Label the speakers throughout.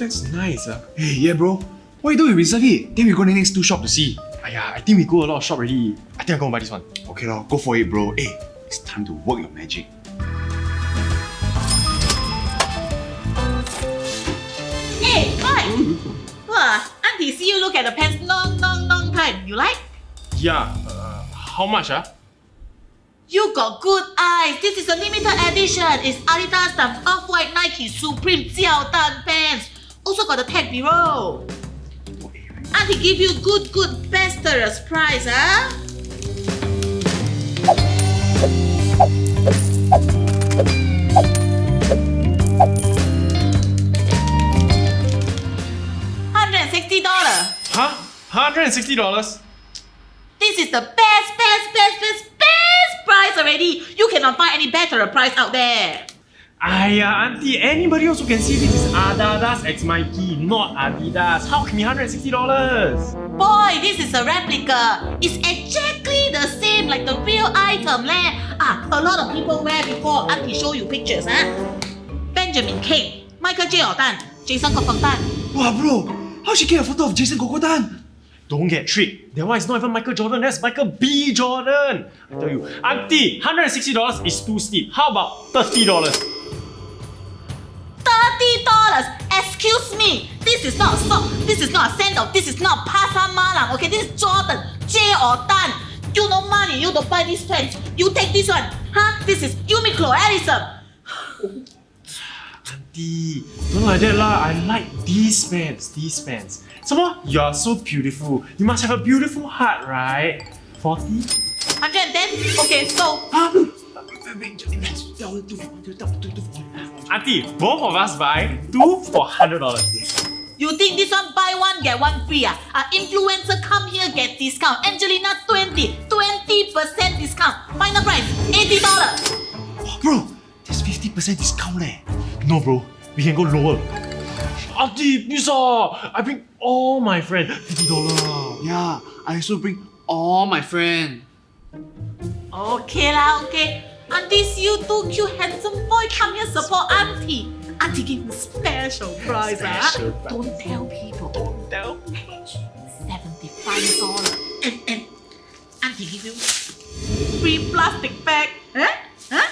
Speaker 1: pants nice. Uh.
Speaker 2: Hey, yeah, bro. Why don't we reserve it? Then we go to the next two shop to see.
Speaker 1: Aiyah, I think we go a lot of shop already. I think I'm gonna buy this one.
Speaker 2: Okay, lor, go for it, bro. Hey, it's time to work your magic.
Speaker 3: Hey, boy! Wow, auntie see you look at the pants long, long, long time. You like?
Speaker 1: Yeah, uh, how much ah?
Speaker 3: You got good eyes. This is a limited edition. It's Adidas stuff, Off-White, Nike, Supreme, Jiao Dan pants. Also got the tag below. Auntie give you good, good, best price, huh? Hundred and sixty dollar.
Speaker 1: Huh? Hundred and sixty dollars?
Speaker 3: This is the best, best, best, best, best price already. You cannot find any better price out there.
Speaker 1: Aiyah, auntie, anybody else who can see this is Adidas X Mikey, not Adidas. How can be hundred and sixty dollars?
Speaker 3: Boy, this is a replica. It's exactly the same like the real item leh. Ah, a lot of people wear before. Auntie show you pictures, huh? Benjamin Kheng, Michael J. Jordan, Jason Kokontan.
Speaker 2: Wow, bro. How she get a photo of Jason Kokotan?
Speaker 1: Don't get tricked. That one is not even Michael Jordan, that's Michael B. Jordan. I tell you, auntie, $160 is too steep. How about $30?
Speaker 3: Excuse me. This is not a sock. This is not a sandal. This is not Pasar Malam. Okay, this is Jordan. J or Dan. You no money. You don't buy this pants. You take this one. Huh? This is Uniqlo, Allison.
Speaker 1: Auntie, don't like that lah. I like these pants, these pants. Some more, you are so beautiful. You must have a beautiful heart, right? 40?
Speaker 3: 110. Okay, so
Speaker 1: Auntie, both of us buy two for $100.
Speaker 3: you think this one buy one get one free? Ah, uh, influencer come here get discount. Angelina 20, 20% discount. Final price $80.
Speaker 2: Bro, there's 50% discount leh.
Speaker 1: No, bro, we can go lower. Auntie, please ah, I bring all my friends. $50.
Speaker 4: Yeah, I also bring all my friends.
Speaker 3: Okay lah, okay. And this you too cute handsome boy come here support auntie. Auntie give you special prize. Ah.
Speaker 1: Special prize.
Speaker 3: Don't tell people.
Speaker 1: Don't tell
Speaker 3: people. $75. and, and eh, eh. auntie give you free plastic bag. Eh? Huh?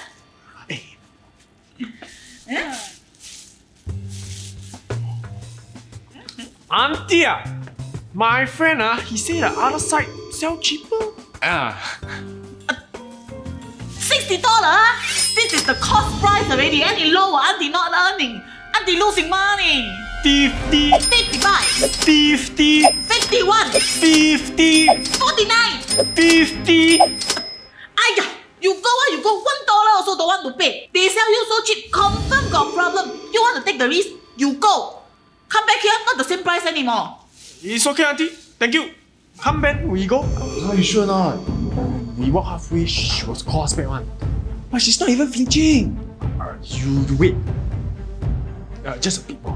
Speaker 3: Huh?
Speaker 1: Auntie, ah. my friend, uh, he said the other side sell cheaper.
Speaker 2: Ah.
Speaker 3: Uh. $50. Ah? This is the cost price already. Any lower, Auntie ah? not earning. Auntie losing money.
Speaker 1: 50
Speaker 3: 55
Speaker 1: 50
Speaker 3: 51
Speaker 1: 50
Speaker 3: 49
Speaker 1: 50
Speaker 3: Aya, you go ah, you go. One dollar also don't want to pay. They sell you so cheap, confirm got problem. You want to take the risk, you go. Come back here, not the same price anymore.
Speaker 1: It's okay, Auntie. Thank you. Come back, we go.
Speaker 2: Are you sure not?
Speaker 1: We walk halfway, she was calls back one.
Speaker 2: But she's not even flinching.
Speaker 1: Uh, you, you wait. Uh, just a bit more.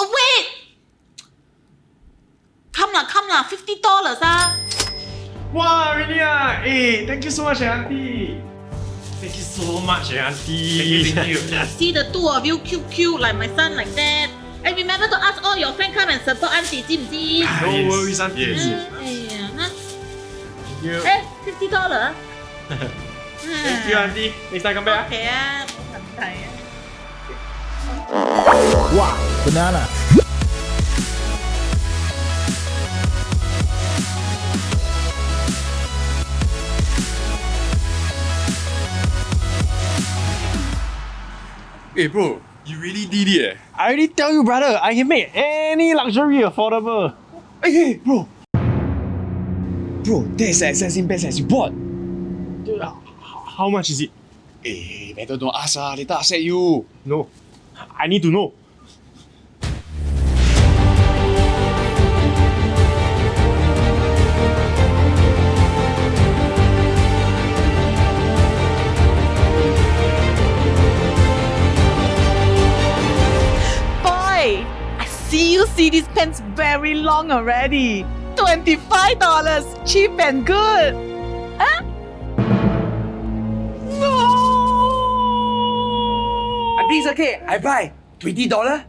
Speaker 1: Uh,
Speaker 2: wait,
Speaker 3: Come lah, come lah. Fifty dollars ah.
Speaker 1: Wow, really. Hey, thank you so much, eh, auntie. Thank you so much, eh, auntie. Thank you, thank you.
Speaker 3: See the two of you cute, cute like my son like that. And remember to ask all your friends come and support auntie, Jim. Ah,
Speaker 1: no worries, auntie.
Speaker 2: Yes.
Speaker 1: Yes. You.
Speaker 3: Hey, fifty dollar.
Speaker 1: Thank you, auntie. Next time come back. Ah.
Speaker 3: Okay. Ah.
Speaker 5: Wow, banana.
Speaker 2: Hey bro, you really did it. Eh?
Speaker 1: I already tell you brother, I can make any luxury affordable.
Speaker 2: Hey, hey bro, Bro, that is the exact same pants as you bought.
Speaker 1: Dude, h- How much is it?
Speaker 2: Hey, better don't ask ah. Later upset you.
Speaker 1: No. I need to know.
Speaker 6: Boy, I see you see these pants very long already. $25, cheap and good. Huh? No!
Speaker 2: It's okay. I buy. $20.